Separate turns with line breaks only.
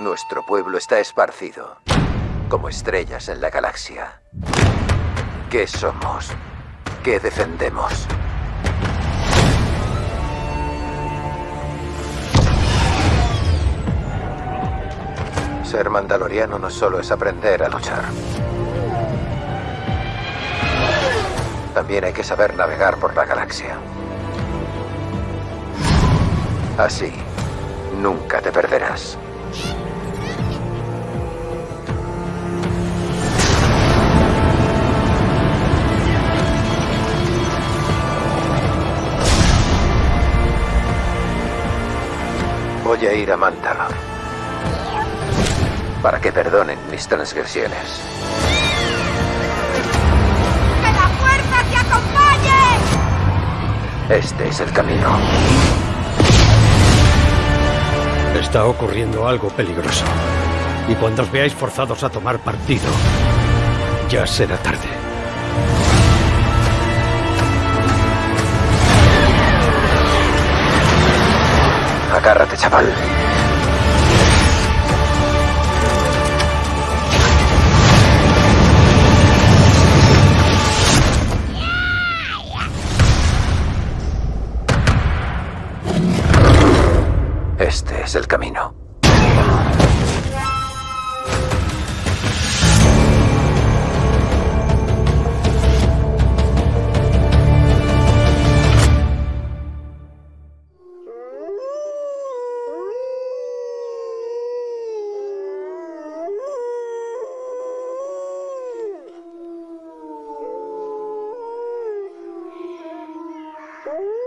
Nuestro pueblo está esparcido, como estrellas en la galaxia. ¿Qué somos? ¿Qué defendemos? Ser mandaloriano no solo es aprender a luchar. También hay que saber navegar por la galaxia. Así, nunca te perderás. Voy a ir a Mandalor para que perdonen mis transgresiones.
¡Que la fuerza te acompañe!
Este es el camino.
Está ocurriendo algo peligroso. Y cuando os veáis forzados a tomar partido, ya será tarde.
Chaval. Este es el camino. Ooh.